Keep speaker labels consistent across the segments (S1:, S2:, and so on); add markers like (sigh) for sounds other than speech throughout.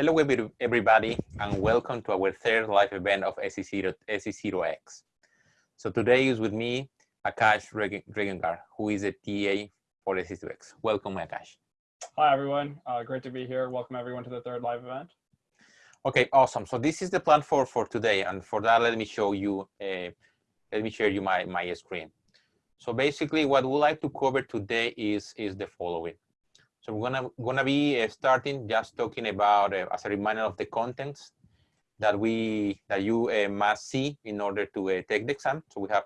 S1: Hello everybody and welcome to our third live event of SC0, SC0X. So today is with me Akash Regengar, who is a TA for SC0X. Welcome Akash.
S2: Hi everyone, uh, great to be here. Welcome everyone to the third live event.
S1: Okay, awesome. So this is the plan for, for today and for that let me show you, uh, let me share you my, my screen. So basically what we like to cover today is, is the following. So we're gonna gonna be uh, starting just talking about uh, as a reminder of the contents that we that you uh, must see in order to uh, take the exam. So we have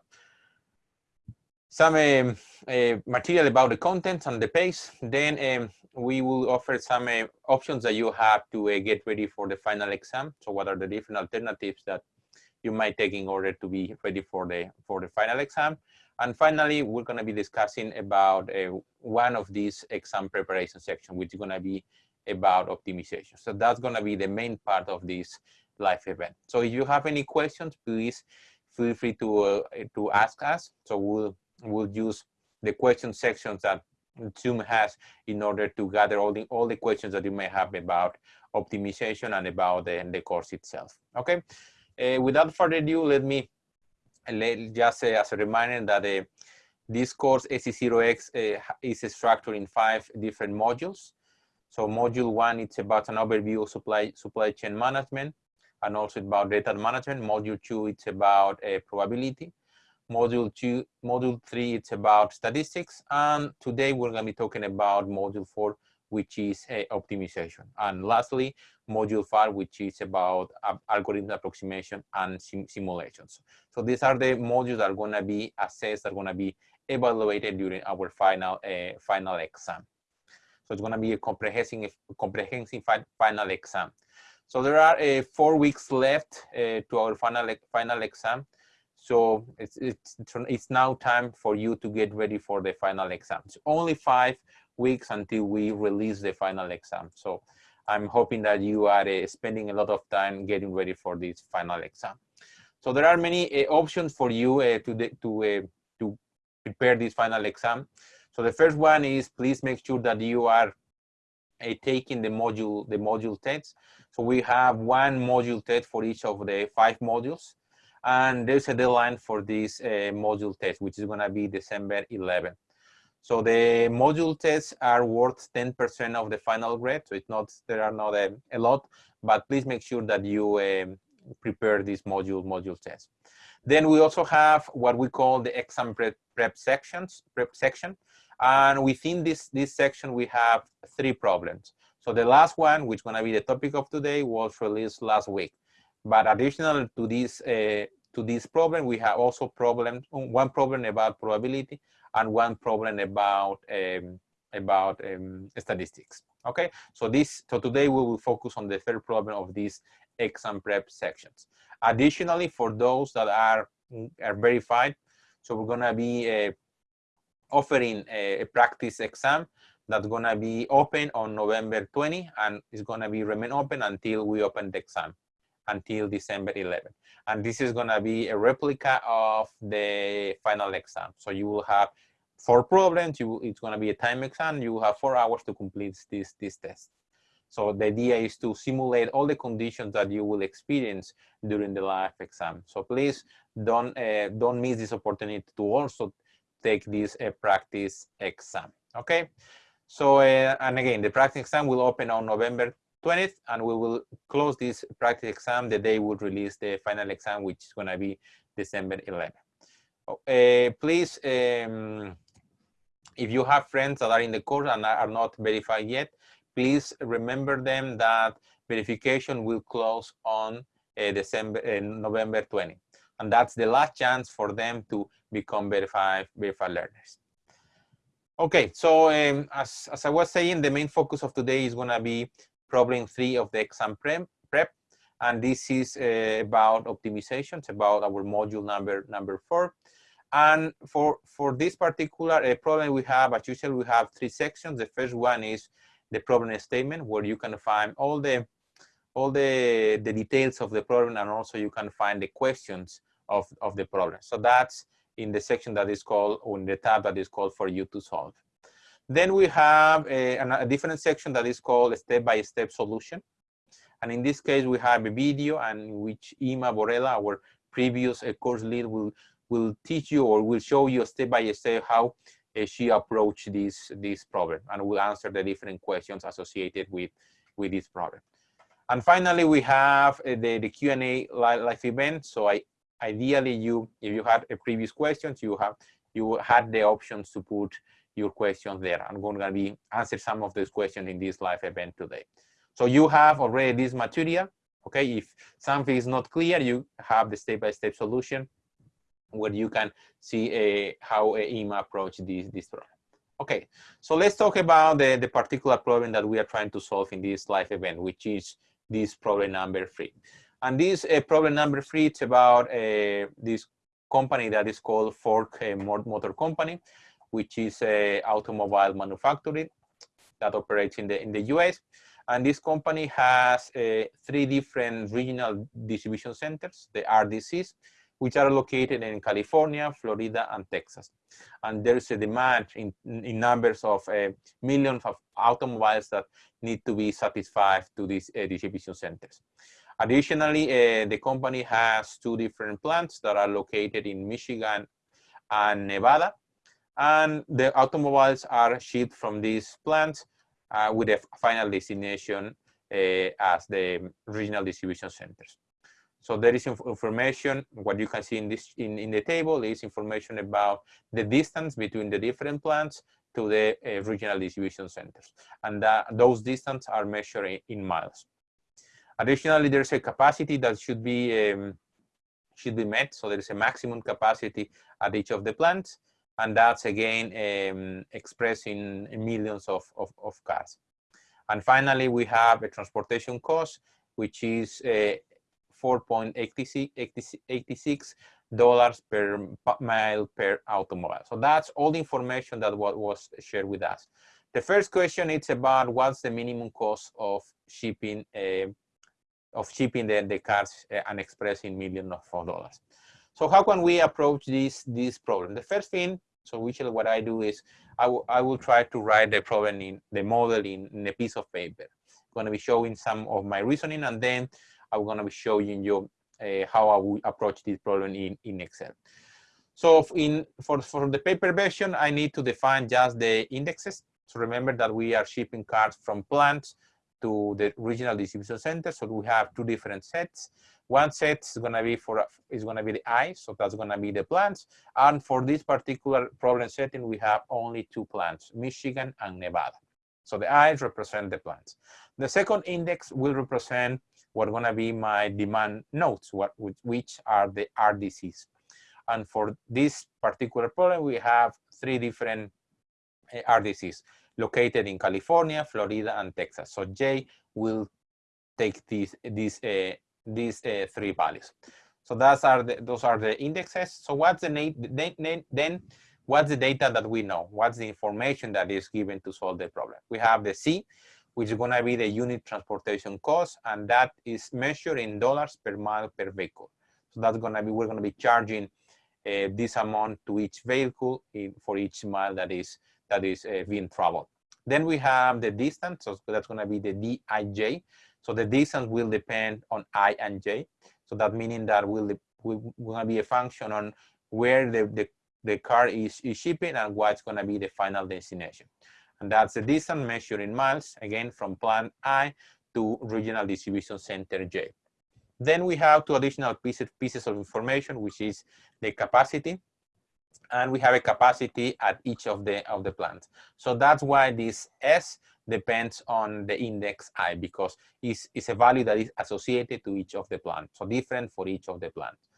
S1: some um, uh, material about the contents and the pace. Then um, we will offer some uh, options that you have to get ready for the final exam. So what are the different alternatives that you might take in order to be ready for the for the final exam? And finally, we're going to be discussing about uh, one of these exam preparation section, which is going to be about optimization. So that's going to be the main part of this live event. So if you have any questions, please feel free to uh, to ask us. So we'll we'll use the question sections that Zoom has in order to gather all the all the questions that you may have about optimization and about the, the course itself. Okay. Uh, without further ado, let me let, just as a reminder that uh, this course SC0X uh, is structured in five different modules. So module one, it's about an overview of supply, supply chain management and also about data management. Module two, it's about uh, probability. Module two, module three, it's about statistics. And today we're gonna be talking about module four, which is uh, optimization. And lastly, module five, which is about uh, algorithm approximation and sim simulations. So these are the modules that are going to be assessed, are going to be evaluated during our final uh, final exam. So it's going to be a comprehensive comprehensive final exam. So there are uh, four weeks left to our final final exam. So it's, it's it's now time for you to get ready for the final exam. It's only five weeks until we release the final exam. So I'm hoping that you are uh, spending a lot of time getting ready for this final exam. So there are many uh, options for you uh, to, to, to prepare this final exam. So the first one is please make sure that you are taking the module, the module tests. So we have one module test for each of the five modules. And there's a deadline for this module test, which is gonna be December 11th. So the module tests are worth 10% of the final grade. So it's not, there are not a, a lot, but please make sure that you um, prepare this module module test. Then we also have what we call the exam prep, prep sections, prep section. And within this, this section, we have three problems. So the last one, which is gonna be the topic of today, was released last week. But additional to this, uh, to this problem, we have also problem, one problem about probability and one problem about um, about um, statistics. Okay, so this so today we will focus on the third problem of these exam prep sections. Additionally, for those that are are verified, so we're gonna be uh, offering a, a, practice exam that's gonna be open on November 20 and it's gonna be remain open until we open the exam until December 11. And this is gonna be a replica of the final exam. So you will have four problems, you, it's gonna be a time exam, you will have four hours to complete this, this test. So the idea is to simulate all the conditions that you will experience during the live exam. So please don't, uh, don't miss this opportunity to also take this uh, practice exam, okay? So, uh, and again, the practice exam will open on November 20th, and we will close this practice exam the day we release the final exam, which is going to be December 11th. Uh, please, um, if you have friends that are in the course and are not verified yet, please remember them that verification will close on uh, December, uh, November 20. And that's the last chance for them to become verified, verified learners. Okay, so um, as, as I was saying, the main focus of today is gonna be problem three of the exam prep, and this is uh, about optimization. It's about our module number number four. And for for this particular uh, problem, we have, as usual, we have three sections. The first one is the problem statement, where you can find all the all the the details of the problem, and also you can find the questions of of the problem. So that's in the section that is called, or in the tab that is called for you to solve. Then we have a, a different section that is called step-by-step -step solution. And in this case, we have a video and which Inma Borrella, our previous uh, course lead, will will teach you or will show you step by step how uh, she approached this this problem and will answer the different questions associated with with this problem. And finally, we have the the Q and A live event. So I ideally you if you had a previous questions, you have you had the options to put your questions there. I'm going to be answer some of those questions in this live event today. So you have already this material. Okay, if something is not clear, you have the step-by-step -step solution where you can see uh, how uh, Inma approach this, this problem. Okay, so let's talk about the, the particular problem that we are trying to solve in this live event, which is this problem number three. And this uh, problem number three, it's about uh, this company that is called Ford uh, Motor Company, which is a automobile manufacturing that operates in the in the US. And this company has uh, three different regional distribution centers, the RDCs, which are located in California, Florida, and Texas. And there's a demand in, in numbers of uh, millions of automobiles that need to be satisfied to these uh, distribution centers. Additionally, uh, the company has two different plants that are located in Michigan and Nevada. And the automobiles are shipped from these plants uh, with a final destination uh, as the regional distribution centers. So there is inf information, what you can see in this in, in the table is information about the distance between the different plants to the uh, regional distribution centers. And that, those distances are measured in, in, miles. Additionally, there's a capacity that should be um, should be met. So there is a maximum capacity at each of the plants. And that's again um, expressed in, millions of, of, of, cars. And finally, we have a transportation cost, which is uh, 4.86 dollars per mile per automobile. So that's all the information that was shared with us. The first question is about what's the minimum cost of shipping uh, of shipping the, the cars uh, and expressing millions of dollars. So how can we approach this this problem? The first thing, so usually what I do is I, I will try to write the problem in the model in, in a piece of paper. I'm going to be showing some of my reasoning and then I'm going to be showing you uh, how I will approach this problem in, in Excel. So in for, for the paper version, I need to define just the indexes. So remember that we are shipping cards from plants to the regional distribution center. So we have two different sets. One set is going to be for is going to be the I, so that's going to be the plants. And for this particular problem setting, we have only two plants, Michigan and Nevada. So the I's represent the plants. The second index will represent what going to be my demand nodes, what, which are the RDCs. And for this particular problem, we have three different eh, RDCs located in California, Florida, and Texas. So J will take these these uh, these uh, three values. So that's are the, those are the indexes. So what's the name? then what's the data that we know? What's the information that is given to solve the problem? We have the C, which is going to be the unit transportation cost, and that is measured in dollars per mile per vehicle. So that's going to be, we're going to be charging uh, this amount to each vehicle in, for each mile that is that is uh, being traveled. Then we have the distance, so that's going to be the Dij. So the distance will depend on I and J. So that meaning that will will be a function on where the, the, the car is, is shipping and what's going to be the final destination. And that's the distance measured in miles, again, from plant I to regional distribution center J. Then we have two additional pieces, pieces of information, which is the capacity. And we have a capacity at each of the, of the plants. So that's why this S depends on the index I because it's, it's a value that is associated to each of the plants. So different for each of the plants.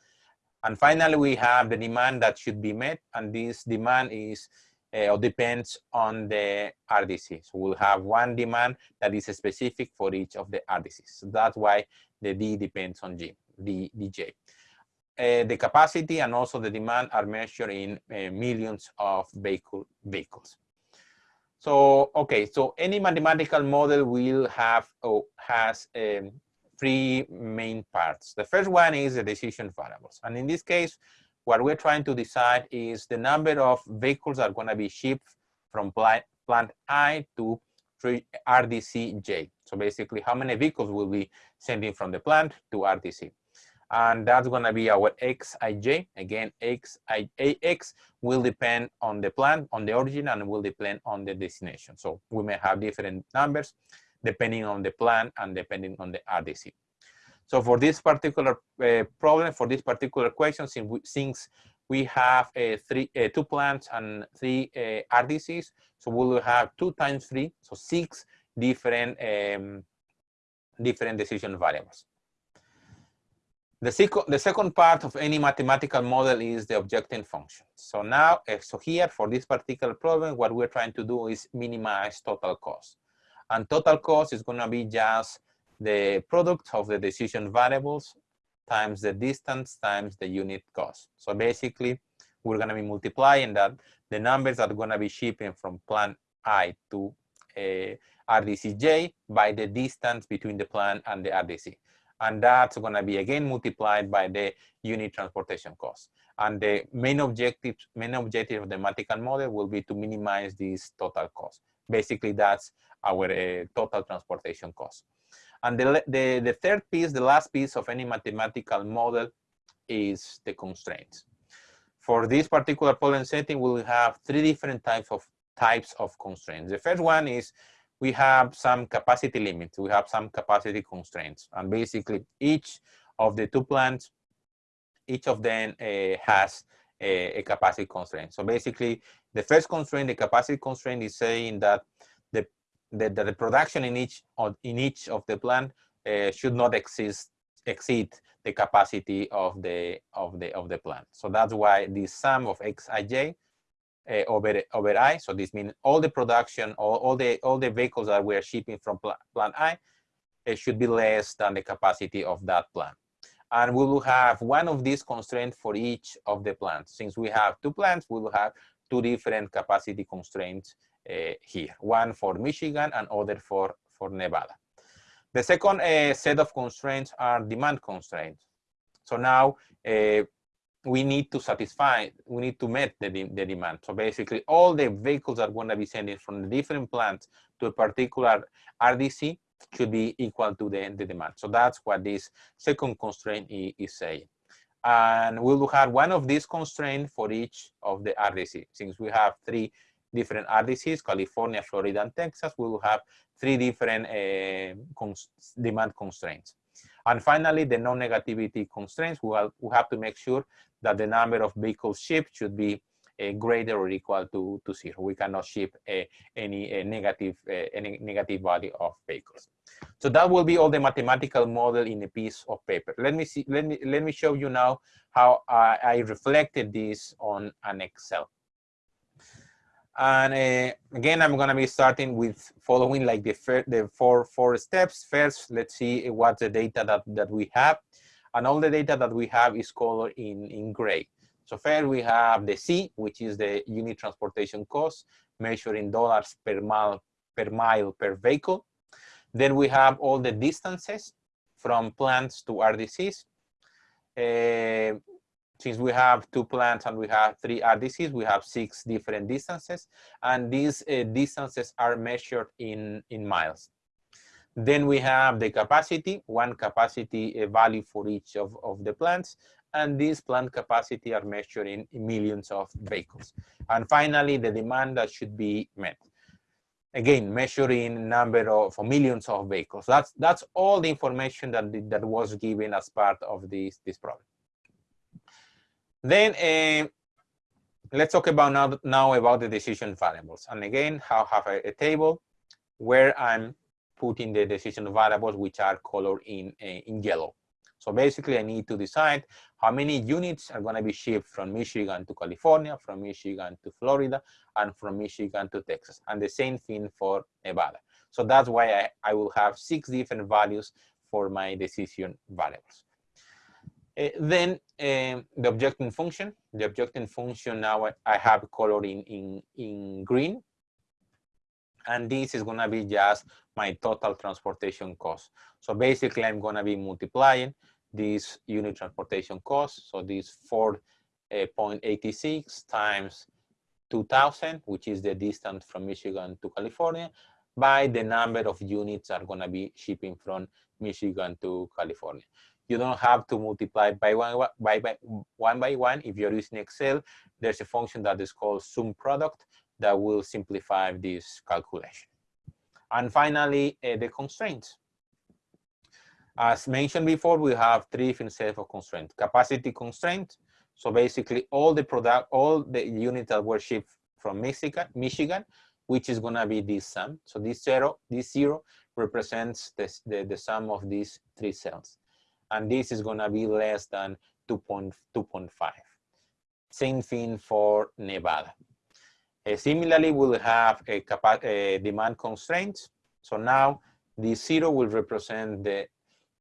S1: And finally, we have the demand that should be met. And this demand is uh, or depends on the RDC. So we'll have one demand that is specific for each of the RDCs. So that's why the D depends on G, D, DJ. Uh, the capacity and also the demand are measured in uh, millions of vehicle, vehicles. So, okay, so any mathematical model will have oh, has um, three main parts. The first one is the decision variables. And in this case, what we're trying to decide is the number of vehicles that are going to be shipped from plant I to RDC J. So basically how many vehicles will be sending from the plant to RDC. And that's gonna be our XIJ. Again, XIAX will depend on the plant, on the origin, and will depend on the destination. So we may have different numbers depending on the plant and depending on the RDC. So for this particular uh, problem, for this particular question, since we, since we have uh, three, uh, two plants and three uh, RDCs, so we will have two times three, so six different um, different decision variables. The, the second part of any mathematical model is the objective function. So now, uh, so here for this particular problem, what we're trying to do is minimize total cost. And total cost is going to be just the product of the decision variables times the distance times the unit cost. So basically, we're going to be multiplying that the numbers that are going to be shipping from plant I to uh, RDCJ by the distance between the plant and the RDC. And that's going to be again multiplied by the unit transportation cost. And the main objective, main objective of the mathematical model will be to minimize this total cost. Basically, that's our uh, total transportation cost. And the, the, the third piece, the last piece of any mathematical model is the constraints. For this particular problem setting, we'll have three different types of types of constraints. The first one is we have some capacity limits. We have some capacity constraints. And basically each of the two plants, each of them uh, has a, a, capacity constraint. So basically the first constraint, the capacity constraint is saying that the, the, the production in each of, in each of the plant uh, should not exist, exceed the capacity of the, of, the, of the plant. So that's why the sum of xij uh, over over I. So this means all the production, all, all the all the vehicles that we are shipping from pl plant I, it should be less than the capacity of that plant. And we will have one of these constraints for each of the plants. Since we have two plants, we will have two different capacity constraints uh, here. One for Michigan and other for, for Nevada. The second uh, set of constraints are demand constraints. So now uh, we need to satisfy, we need to meet the, the demand. So basically all the vehicles are going to be sending from the different plants to a particular RDC should be equal to the, the demand. So that's what this second constraint is saying. And we will have one of these constraints for each of the RDC. Since we have three different RDCs, California, Florida, and Texas, we will have three different uh, cons demand constraints. And finally, the non-negativity constraints, we, have, we have to make sure that the number of vehicles shipped should be uh, greater or equal to, to zero. We cannot ship uh, any uh, negative any negative value of vehicles. So that will be all the mathematical model in a piece of paper. Let me see. Let me let me show you now how I, I reflected this on an Excel. And again, I'm going to be starting with following like the, the four, four steps. First, let's see what the data that, that we have. And all the data that we have is colored in, in gray. So first we have the C, which is the unit transportation cost, measured in dollars per mile per mile per vehicle. Then we have all the distances from plants to RDCs. Uh, since we have two plants and we have three RDCs, we have six different distances, and these uh, distances are measured in, in miles. Then we have the capacity, one capacity value for each of, of the plants, and these plant capacity are measured in, millions of vehicles. And finally, the demand that should be met. Again, measuring number of millions of vehicles. That's that's all the information that that was given as part of this this problem. Then uh, let's talk about now, now about the decision variables. And again, I have a, a, table where I'm putting the decision variables which are colored in, uh, in yellow. So basically I need to decide how many units are going to be shipped from Michigan to California, from Michigan to Florida, and from Michigan to Texas. And the same thing for Nevada. So that's why I, I will have six different values for my decision variables. Uh, then um, the objecting function, the objecting function now I have colored in, in, in green. And this is gonna be just my total transportation cost. So basically I'm gonna be multiplying this unit transportation cost. So this 4.86 uh, times 2000, which is the distance from Michigan to California, by the number of units are going to be shipping from Michigan to California. You don't have to multiply by one by, by one by one. If you're using Excel, there's a function that is called sum product that will simplify this calculation. And finally, uh, the constraints. As mentioned before, we have three different sets of constraints. Capacity constraint. So basically all the product, all the units that were shipped from Michigan, Michigan, which is gonna be this sum. So this zero, this zero represents the, the, sum of these three cells. And this is gonna be less than 2.2.5. Same thing for Nevada. Uh, similarly, we'll have a, a demand constraint. So now the zero will represent the,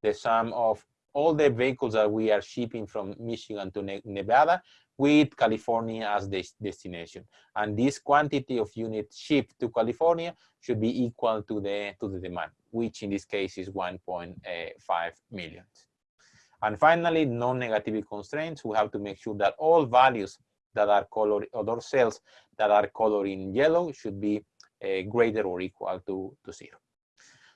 S1: the sum of all the vehicles that we are shipping from Michigan to ne Nevada with California as the destination. And this quantity of units shipped to California should be equal to the, to the demand, which in this case is 1.5 million. And finally, non-negativity constraints, we have to make sure that all values that are color other cells that are colored in yellow should be uh, greater or equal to, to zero.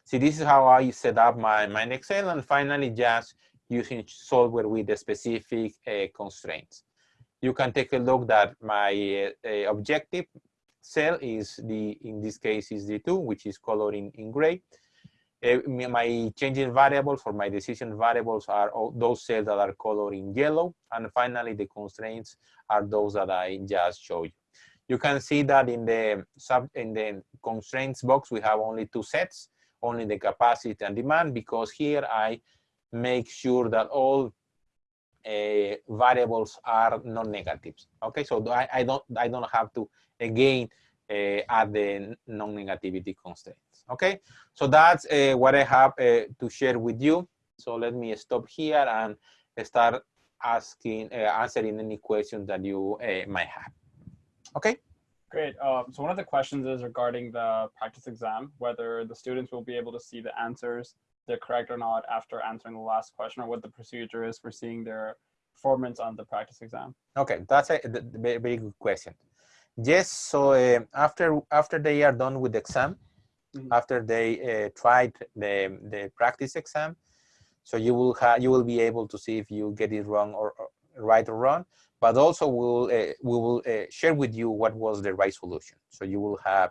S1: See, this is how I set up my, my Excel and finally just using software with the specific uh, constraints. You can take a look that my uh, objective cell is the, in this case is the two, which is colored in, in gray. Uh, my changing variables or my decision variables are those cells that are colored in yellow. And finally, the constraints are those that I just showed you. You can see that in the sub in the constraints box, we have only two sets, only the capacity and demand, because here I make sure that all uh, variables are non-negatives. Okay, so I, I don't I don't have to again uh, add the non-negativity constraints. Okay, so that's uh, what I have uh, to share with you. So let me stop here and start asking, uh, answering any questions that you uh, might have. Okay.
S2: Great. Um, so one of the questions is regarding the practice exam, whether the students will be able to see the answers, they're correct or not after answering the last question, or what the procedure is for seeing their performance on the practice exam.
S1: Okay, that's a very, very good question. Yes, so uh, after after they are done with the exam, mm -hmm. after they uh, tried the the practice exam, so you will have you will be able to see if you get it wrong or, or right or wrong. But also we'll uh, we will uh, share with you what was the right solution. So you will have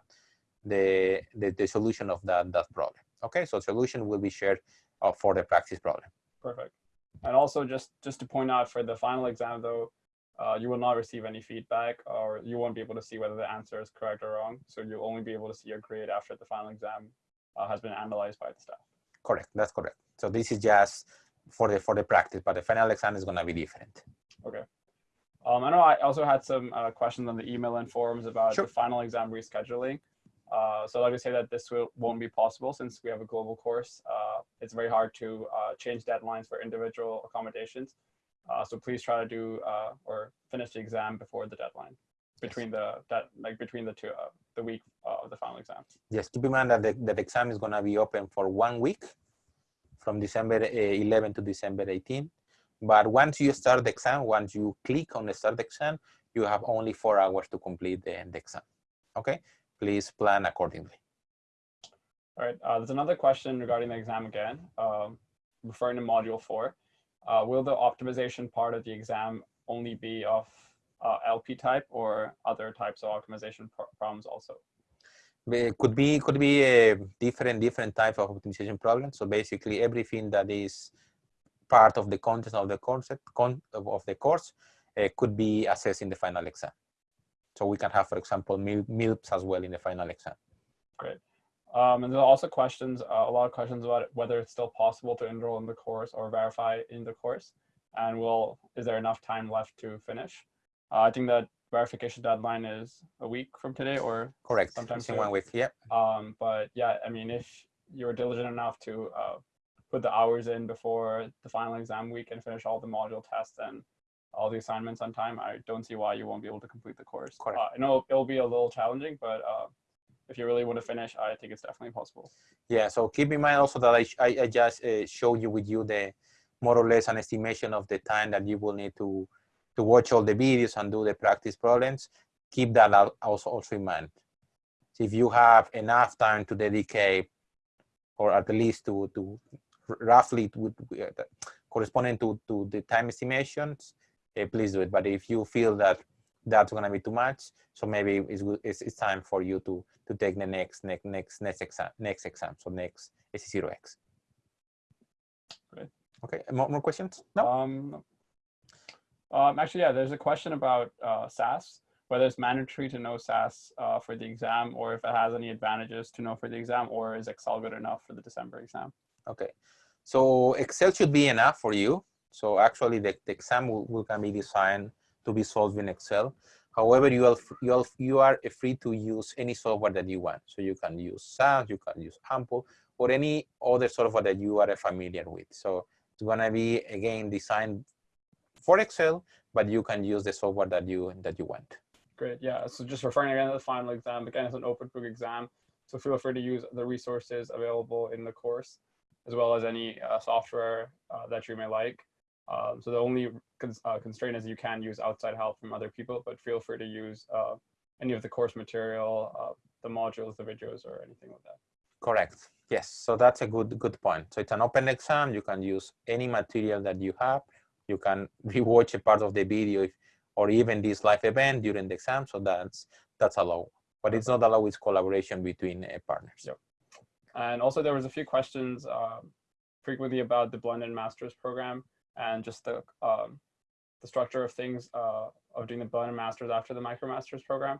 S1: the the, the solution of that that problem. Okay, so solution will be shared uh, for the practice problem.
S2: Perfect. And also just just to point out for the final exam though, uh, you will not receive any feedback or you won't be able to see whether the answer is correct or wrong. So you'll only be able to see your grade after the final exam uh, has been analyzed by the staff.
S1: Correct, that's correct. So this is just for the for the practice, but the final exam is gonna be different.
S2: Okay. Um, I know I also had some uh, questions on the email and forums about sure. the final exam rescheduling. Uh, so let me say that this will, won't be possible since we have a global course. Uh, it's very hard to uh, change deadlines for individual accommodations. Uh, so please try to do uh, or finish the exam before the deadline between the that like between the two uh, the week of the final exam.
S1: Yes, keep in mind that the, that exam is going to be open for one week from December 11 to December 18. But once you start the exam, once you click on the start exam, you have only four hours to complete the, the exam. Okay, please plan accordingly.
S2: All right, uh, there's another question regarding the exam again, um, referring to module four. Uh, will the optimization part of the exam only be of uh, LP type or other types of optimization problems also?
S1: It could be could be a different different type of optimization problem. So basically, everything that is part of the content of the concept con of the course uh, could be assessed in the final exam. So we can have, for example, MILPs as well in the final exam.
S2: Great. Um, and there are also questions, uh, a lot of questions about whether it's still possible to enroll in the course or verify in the course. And will, is there enough time left to finish? Uh, I think that verification deadline is a week from today or
S1: correct sometimes in one week yeah
S2: um but yeah i mean if you're diligent enough to uh, put the hours in before the final exam week and finish all the module tests and all the assignments on time i don't see why you won't be able to complete the course
S1: correct.
S2: Uh, i know it'll be a little challenging but uh, if you really want to finish, I think it's definitely possible.
S1: Yeah, so keep in mind also that I, I, I just uh, showed you with you the more or less an estimation of the time that you will need to, to watch all the videos and do the practice problems. Keep that also, also in mind. So if you have enough time to dedicate, or at least to to roughly to, uh, corresponding to to the time estimations, uh, please do it. But if you feel that that's going to be too much, so maybe it's, it's, it's time for you to to take the next next next next exam next exam, so next SC0X.
S2: Great.
S1: Okay, more, more questions? No.
S2: Um, um, actually, yeah, there's a question about uh, SAS, whether it's mandatory to know SAS uh, for the exam or if it has any advantages to know for the exam or is Excel good enough for the December exam?
S1: Okay, so Excel should be enough for you. So actually the, the exam will, will can be designed to be solved in Excel. However, you are, you, are, you are free to use any software that you want. So you can use SAS, you can use AMPL, or any other software that you are familiar with. So it's gonna be, again, designed for Excel, but you can use the software that you that you want.
S2: Great, yeah. So just referring again to the final exam, again, it's an open book exam. So feel free to use the resources available in the course, as well as any uh, software uh, that you may like. Um, so the only cons uh, constraint is you can use outside help from other people, but feel free to use uh, any of the course material, uh, the modules, the videos, or anything like that.
S1: Correct. Yes. So that's a good good point. So it's an open exam. You can use any material that you have. You can (laughs) rewatch a part of the video if, or even this live event during the exam. So that's that's allowed. But it's not allowed with collaboration between uh, partners.
S2: Yep. And also there was a few questions uh, frequently about the blended masters program and just the um, the structure of things uh, of doing the blended masters after the micromasters program.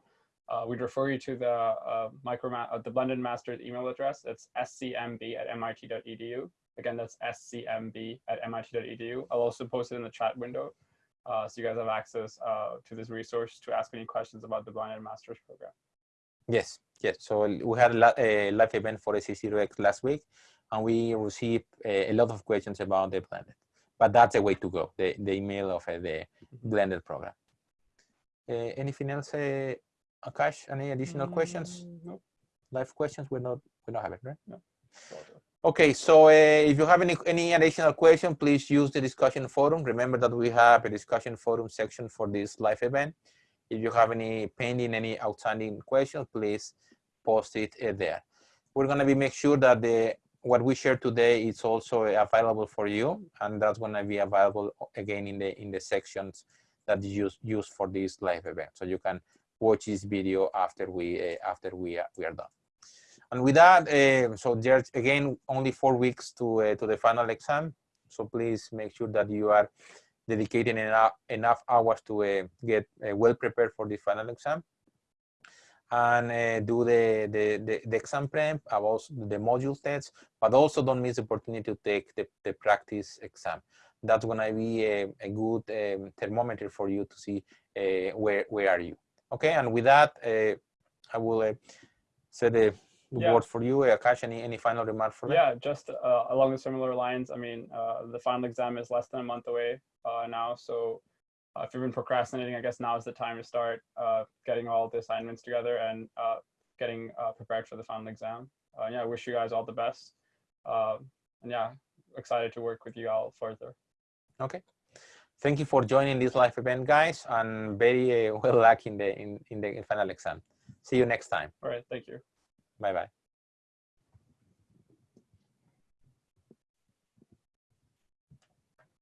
S2: Uh, we'd refer you to the uh, micro uh, the blended masters email address. It's scmb at mit.edu. Again, that's scmb at mit.edu. I'll also post it in the chat window. Uh, so you guys have access uh, to this resource to ask any questions about the blended masters program.
S1: Yes, yes. So we had a live event for SC0X last week, and we received a lot of questions about the blended but that's a way to go, the, the email of uh, the blended program. Uh, anything else, uh, Akash, any additional mm, questions?
S2: No.
S1: Live questions, we're not, we don't have it, right?
S2: No.
S1: Okay, so uh, if you have any, any additional question, please use the discussion forum. Remember that we have a discussion forum section for this live event. If you have any pending, any outstanding questions, please post it uh, there. We're gonna be make sure that the what we share today is also available for you, and that's going to be available again in the in the sections that you use, use for this live event. So you can watch this video after we uh, after we uh, we are done. And with that, uh, so there's again only four weeks to uh, to the final exam. So please make sure that you are dedicating enough enough hours to uh, get uh, well prepared for the final exam and uh, do the, the, the, the, exam prep, about the module tests, but also don't miss the opportunity to take the, the practice exam. That's gonna be a, a good um, thermometer for you to see uh, where, where are you. Okay, and with that, uh, I will uh, say the yeah. word for you. Akash, any, any final remark for
S2: me? Yeah, just uh, along the similar lines, I mean, uh, the final exam is less than a month away now, so uh, if you've been procrastinating, I guess now is the time to start uh, getting all the assignments together and uh, getting uh, prepared for the final exam. Uh, yeah, I wish you guys all the best. Um, and yeah, excited to work with you all further.
S1: Okay. Thank you for joining this live event, guys, and very uh, well luck in the in, in the final exam. See you next time.
S2: All right. Thank you.
S1: Bye bye.